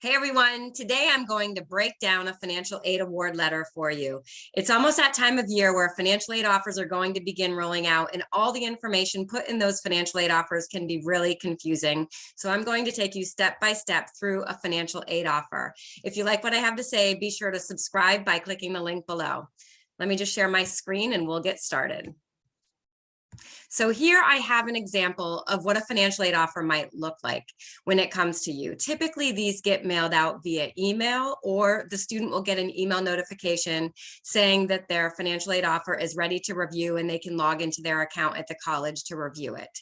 Hey everyone, today I'm going to break down a financial aid award letter for you. It's almost that time of year where financial aid offers are going to begin rolling out and all the information put in those financial aid offers can be really confusing. So I'm going to take you step by step through a financial aid offer. If you like what I have to say, be sure to subscribe by clicking the link below. Let me just share my screen and we'll get started. So here I have an example of what a financial aid offer might look like when it comes to you. Typically, these get mailed out via email or the student will get an email notification saying that their financial aid offer is ready to review and they can log into their account at the college to review it.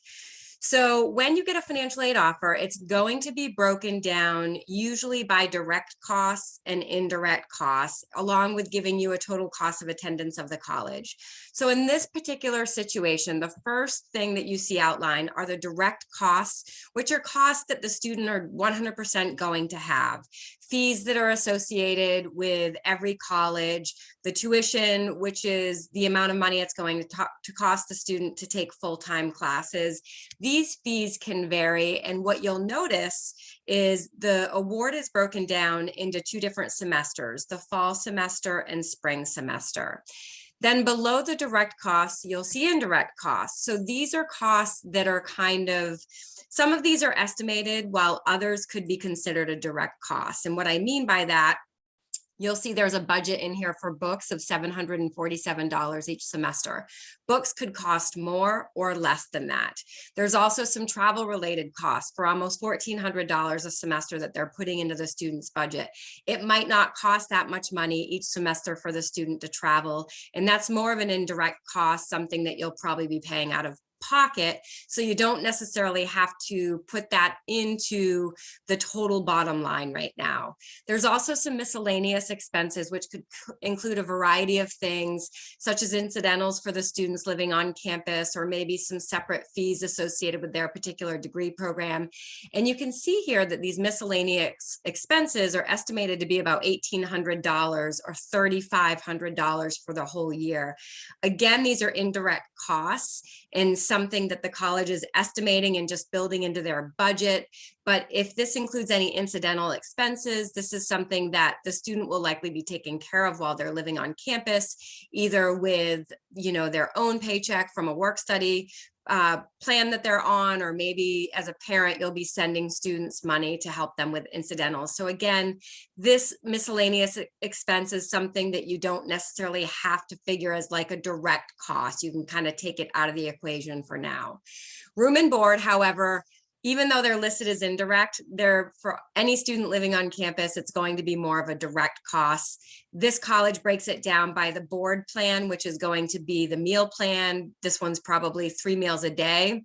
So when you get a financial aid offer, it's going to be broken down usually by direct costs and indirect costs, along with giving you a total cost of attendance of the college. So in this particular situation, the first thing that you see outlined are the direct costs, which are costs that the student are 100% going to have fees that are associated with every college, the tuition, which is the amount of money it's going to, to cost the student to take full-time classes. These fees can vary and what you'll notice is the award is broken down into two different semesters, the fall semester and spring semester. Then below the direct costs, you'll see indirect costs. So these are costs that are kind of some of these are estimated while others could be considered a direct cost. And what I mean by that You'll see there's a budget in here for books of $747 each semester. Books could cost more or less than that. There's also some travel related costs for almost $1,400 a semester that they're putting into the student's budget. It might not cost that much money each semester for the student to travel. And that's more of an indirect cost, something that you'll probably be paying out of pocket. So you don't necessarily have to put that into the total bottom line right now. There's also some miscellaneous expenses, which could include a variety of things, such as incidentals for the students living on campus, or maybe some separate fees associated with their particular degree program. And you can see here that these miscellaneous expenses are estimated to be about $1,800 or $3,500 for the whole year. Again, these are indirect costs and something that the college is estimating and just building into their budget. But if this includes any incidental expenses, this is something that the student will likely be taking care of while they're living on campus, either with you know, their own paycheck from a work study uh, plan that they're on, or maybe as a parent, you'll be sending students money to help them with incidentals. So again, this miscellaneous expense is something that you don't necessarily have to figure as like a direct cost. You can kind of take it out of the equation for now. Room and board, however, even though they're listed as indirect, they're for any student living on campus, it's going to be more of a direct cost. This college breaks it down by the board plan, which is going to be the meal plan. This one's probably three meals a day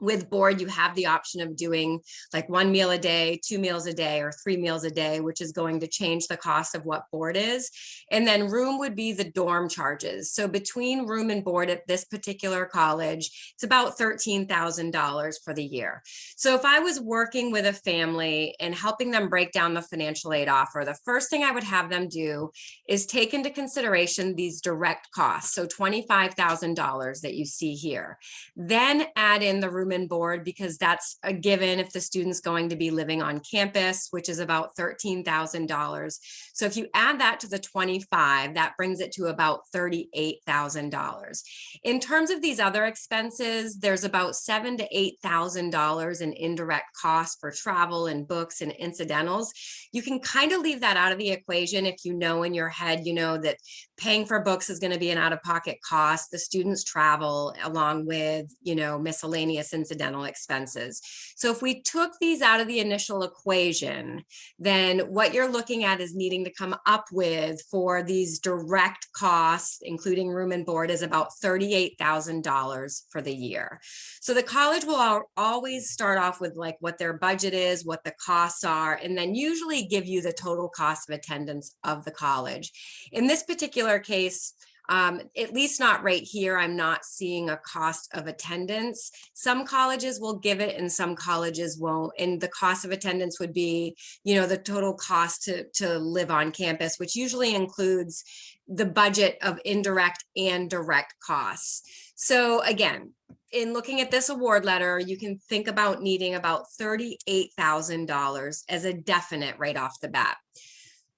with board, you have the option of doing like one meal a day, two meals a day, or three meals a day, which is going to change the cost of what board is. And then room would be the dorm charges. So between room and board at this particular college, it's about $13,000 for the year. So if I was working with a family and helping them break down the financial aid offer, the first thing I would have them do is take into consideration these direct costs. So $25,000 that you see here. Then add in the room board because that's a given if the student's going to be living on campus, which is about $13,000. So if you add that to the 25, that brings it to about $38,000. In terms of these other expenses, there's about seven to $8,000 in indirect costs for travel and books and incidentals. You can kind of leave that out of the equation if you know in your head, you know, that paying for books is going to be an out-of-pocket cost. The students travel along with, you know, miscellaneous incidental expenses. So if we took these out of the initial equation, then what you're looking at is needing to come up with for these direct costs, including room and board, is about $38,000 for the year. So the college will always start off with like what their budget is, what the costs are, and then usually give you the total cost of attendance of the college. In this particular case, um, at least not right here. I'm not seeing a cost of attendance. Some colleges will give it and some colleges won't. And the cost of attendance would be, you know, the total cost to, to live on campus, which usually includes the budget of indirect and direct costs. So again, in looking at this award letter, you can think about needing about $38,000 as a definite right off the bat.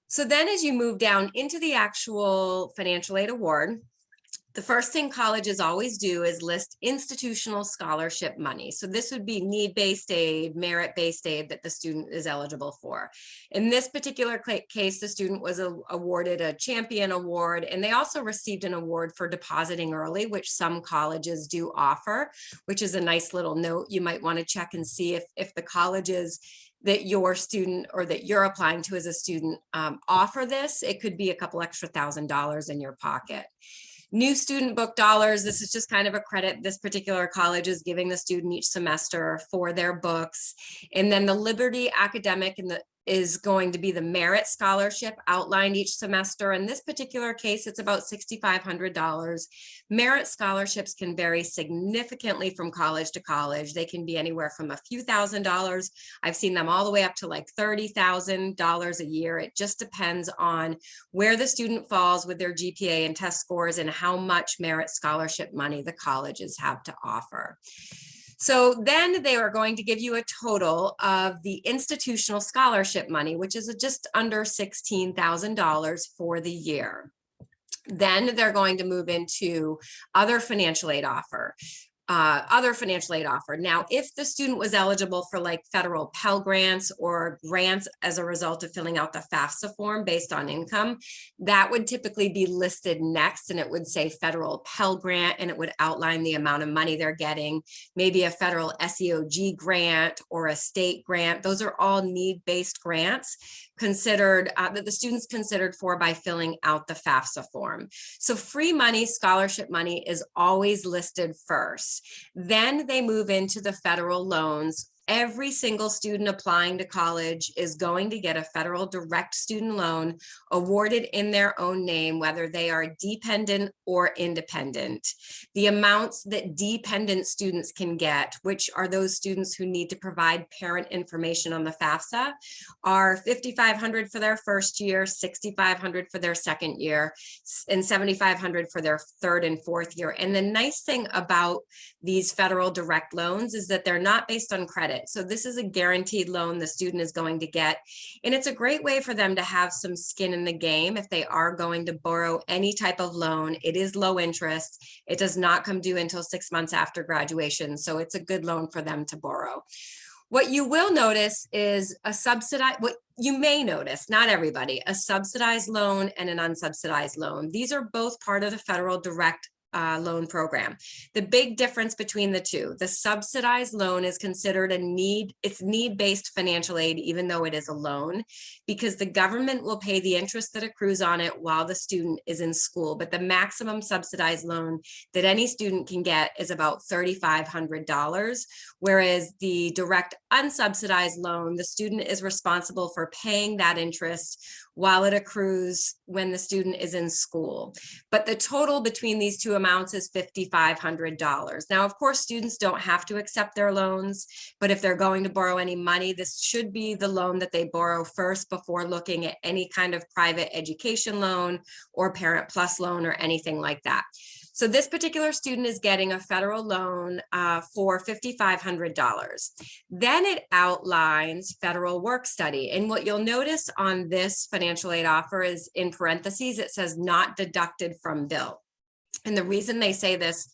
So then as you move down into the actual financial aid award, the first thing colleges always do is list institutional scholarship money. So this would be need-based aid, merit-based aid that the student is eligible for. In this particular case, the student was awarded a champion award, and they also received an award for depositing early, which some colleges do offer, which is a nice little note. You might want to check and see if, if the colleges that your student or that you're applying to as a student um, offer this, it could be a couple extra thousand dollars in your pocket. New student book dollars, this is just kind of a credit this particular college is giving the student each semester for their books. And then the Liberty Academic and the is going to be the merit scholarship outlined each semester. In this particular case, it's about $6,500. Merit scholarships can vary significantly from college to college. They can be anywhere from a few thousand dollars. I've seen them all the way up to like $30,000 a year. It just depends on where the student falls with their GPA and test scores and how much merit scholarship money the colleges have to offer. So then they are going to give you a total of the institutional scholarship money, which is just under $16,000 for the year. Then they're going to move into other financial aid offer uh, other financial aid offered. Now, if the student was eligible for like federal Pell Grants or grants as a result of filling out the FAFSA form based on income, that would typically be listed next and it would say federal Pell Grant and it would outline the amount of money they're getting, maybe a federal SEOG grant or a state grant. Those are all need-based grants considered uh, that the students considered for by filling out the FAFSA form. So free money, scholarship money is always listed first. Then they move into the federal loans every single student applying to college is going to get a federal direct student loan awarded in their own name, whether they are dependent or independent. The amounts that dependent students can get, which are those students who need to provide parent information on the FAFSA, are 5,500 for their first year, 6,500 for their second year, and 7,500 for their third and fourth year. And the nice thing about these federal direct loans is that they're not based on credit credit. So this is a guaranteed loan the student is going to get. And it's a great way for them to have some skin in the game if they are going to borrow any type of loan. It is low interest. It does not come due until six months after graduation. So it's a good loan for them to borrow. What you will notice is a subsidized, what you may notice, not everybody, a subsidized loan and an unsubsidized loan. These are both part of the federal direct uh, loan program. The big difference between the two, the subsidized loan is considered a need, it's need-based financial aid, even though it is a loan, because the government will pay the interest that accrues on it while the student is in school. But the maximum subsidized loan that any student can get is about $3,500, whereas the direct unsubsidized loan, the student is responsible for paying that interest while it accrues when the student is in school. But the total between these two amounts is $5,500. Now, of course, students don't have to accept their loans, but if they're going to borrow any money, this should be the loan that they borrow first before looking at any kind of private education loan or Parent Plus loan or anything like that. So this particular student is getting a federal loan uh, for $5,500. Then it outlines federal work study. And what you'll notice on this financial aid offer is in parentheses, it says not deducted from bill. And the reason they say this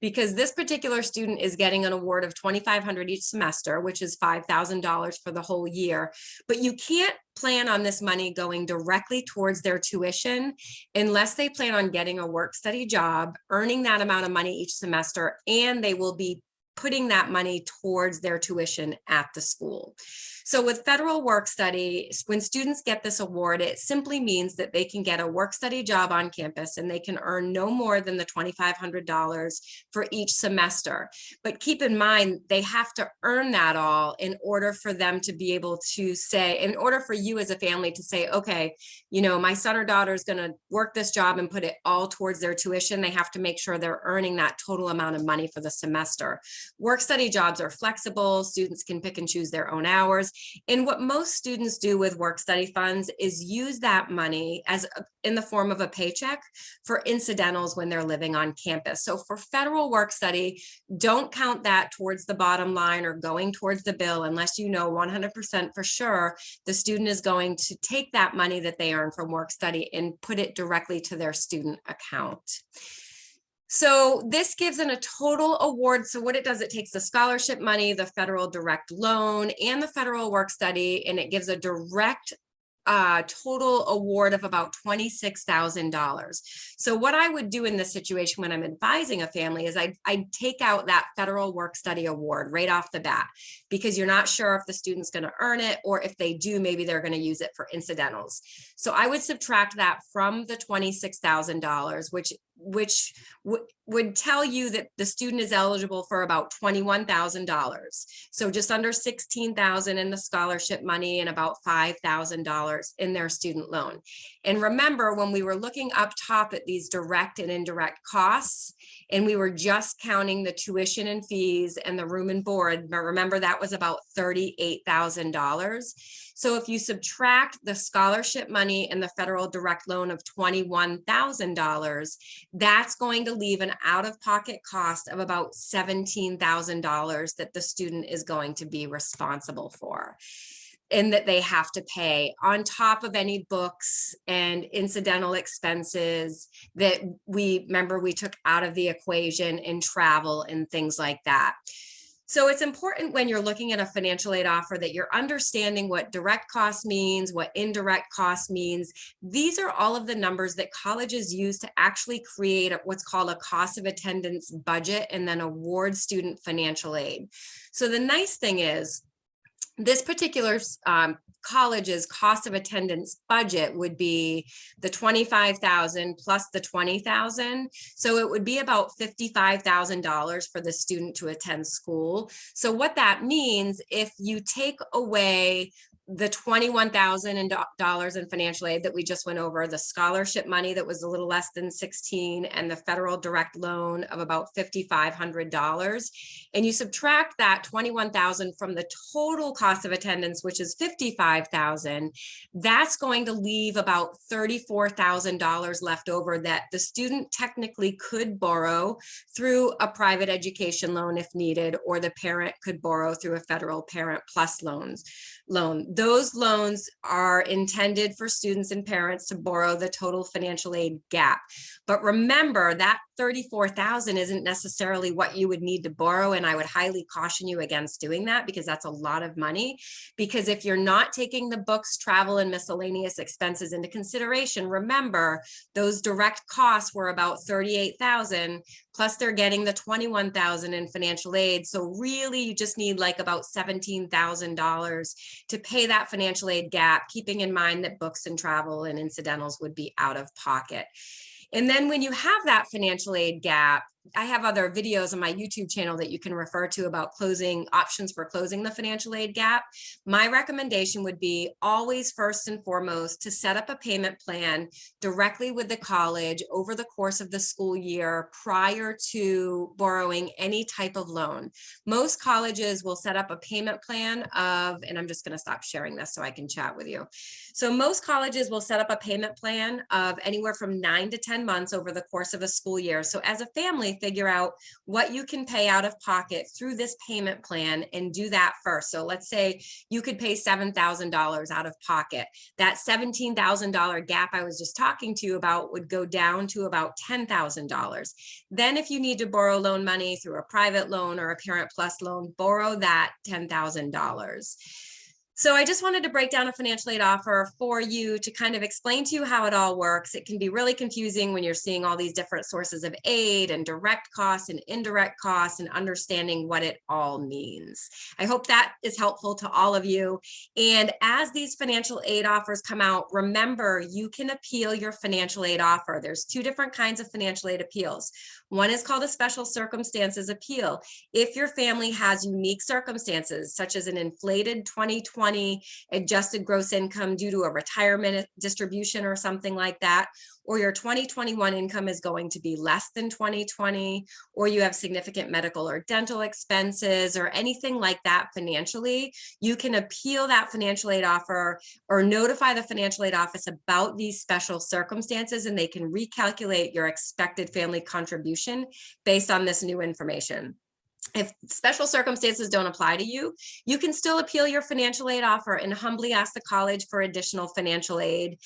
because this particular student is getting an award of 2,500 each semester, which is $5,000 for the whole year. But you can't plan on this money going directly towards their tuition unless they plan on getting a work study job, earning that amount of money each semester, and they will be putting that money towards their tuition at the school. So with federal work study, when students get this award, it simply means that they can get a work study job on campus and they can earn no more than the $2,500 for each semester. But keep in mind, they have to earn that all in order for them to be able to say, in order for you as a family to say, okay, you know, my son or daughter is going to work this job and put it all towards their tuition. They have to make sure they're earning that total amount of money for the semester. Work study jobs are flexible. Students can pick and choose their own hours. And what most students do with work study funds is use that money as a- in the form of a paycheck for incidentals when they're living on campus. So for federal work study, don't count that towards the bottom line or going towards the bill unless you know 100% for sure the student is going to take that money that they earn from work study and put it directly to their student account. So this gives an a total award. So what it does, it takes the scholarship money, the federal direct loan and the federal work study, and it gives a direct uh, total award of about $26,000. So what I would do in this situation when I'm advising a family is I'd, I'd take out that federal work study award right off the bat because you're not sure if the student's going to earn it or if they do, maybe they're going to use it for incidentals. So I would subtract that from the $26,000, which which would tell you that the student is eligible for about $21,000. So just under 16,000 in the scholarship money and about $5,000 in their student loan. And remember when we were looking up top at these direct and indirect costs, and we were just counting the tuition and fees and the room and board, but remember that was about $38,000. So if you subtract the scholarship money and the federal direct loan of $21,000, that's going to leave an out-of-pocket cost of about $17,000 that the student is going to be responsible for and that they have to pay on top of any books and incidental expenses that we remember we took out of the equation in travel and things like that. So it's important when you're looking at a financial aid offer that you're understanding what direct cost means, what indirect cost means. These are all of the numbers that colleges use to actually create what's called a cost of attendance budget and then award student financial aid. So the nice thing is this particular um, college's cost of attendance budget would be the 25,000 plus the 20,000. So it would be about $55,000 for the student to attend school. So what that means, if you take away the $21,000 in financial aid that we just went over, the scholarship money that was a little less than 16 and the federal direct loan of about $5,500. And you subtract that 21,000 from the total cost of attendance, which is 55,000, that's going to leave about $34,000 left over that the student technically could borrow through a private education loan if needed, or the parent could borrow through a federal parent plus loans loan. Those loans are intended for students and parents to borrow the total financial aid gap. But remember that 34,000 isn't necessarily what you would need to borrow. And I would highly caution you against doing that because that's a lot of money. Because if you're not taking the books, travel and miscellaneous expenses into consideration, remember those direct costs were about 38,000 plus they're getting the 21,000 in financial aid. So really you just need like about $17,000 to pay that financial aid gap, keeping in mind that books and travel and incidentals would be out of pocket. And then when you have that financial aid gap, I have other videos on my YouTube channel that you can refer to about closing options for closing the financial aid gap. My recommendation would be always first and foremost to set up a payment plan directly with the college over the course of the school year prior to borrowing any type of loan. Most colleges will set up a payment plan of, and I'm just going to stop sharing this so I can chat with you. So most colleges will set up a payment plan of anywhere from nine to 10 months over the course of a school year. So as a family, figure out what you can pay out of pocket through this payment plan and do that first. So let's say you could pay $7,000 out of pocket. That $17,000 gap I was just talking to you about would go down to about $10,000. Then if you need to borrow loan money through a private loan or a parent plus loan, borrow that $10,000. So I just wanted to break down a financial aid offer for you to kind of explain to you how it all works. It can be really confusing when you're seeing all these different sources of aid and direct costs and indirect costs and understanding what it all means. I hope that is helpful to all of you. And as these financial aid offers come out, remember you can appeal your financial aid offer. There's two different kinds of financial aid appeals. One is called a special circumstances appeal. If your family has unique circumstances, such as an inflated 2020 2020 adjusted gross income due to a retirement distribution or something like that, or your 2021 income is going to be less than 2020, or you have significant medical or dental expenses or anything like that financially, you can appeal that financial aid offer or notify the financial aid office about these special circumstances and they can recalculate your expected family contribution based on this new information if special circumstances don't apply to you, you can still appeal your financial aid offer and humbly ask the college for additional financial aid.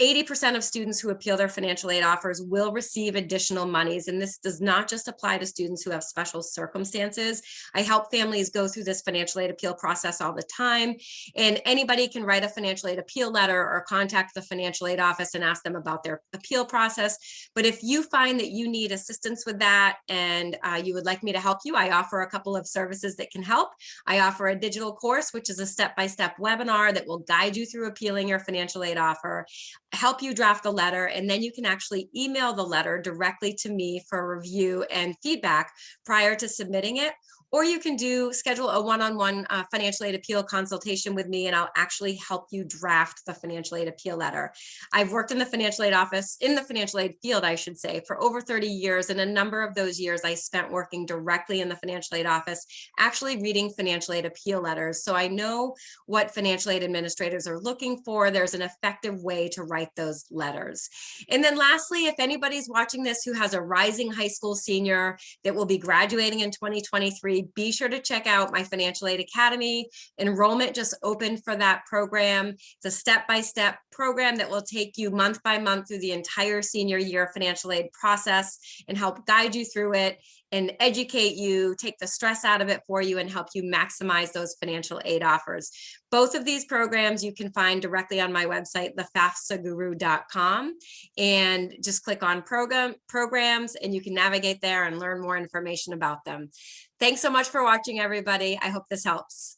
80% of students who appeal their financial aid offers will receive additional monies. And this does not just apply to students who have special circumstances. I help families go through this financial aid appeal process all the time. And anybody can write a financial aid appeal letter or contact the financial aid office and ask them about their appeal process. But if you find that you need assistance with that and uh, you would like me to help you, I offer a couple of services that can help. I offer a digital course, which is a step-by-step -step webinar that will guide you through appealing your financial aid offer help you draft the letter and then you can actually email the letter directly to me for review and feedback prior to submitting it or you can do schedule a one-on-one -on -one, uh, financial aid appeal consultation with me and I'll actually help you draft the financial aid appeal letter. I've worked in the financial aid office, in the financial aid field, I should say, for over 30 years. And a number of those years I spent working directly in the financial aid office, actually reading financial aid appeal letters. So I know what financial aid administrators are looking for. There's an effective way to write those letters. And then lastly, if anybody's watching this who has a rising high school senior that will be graduating in 2023, be sure to check out my Financial Aid Academy. Enrollment just opened for that program. It's a step-by-step -step program that will take you month by month through the entire senior year financial aid process and help guide you through it and educate you, take the stress out of it for you and help you maximize those financial aid offers. Both of these programs you can find directly on my website, thefafsaguru.com and just click on program programs and you can navigate there and learn more information about them. Thanks so much for watching, everybody. I hope this helps.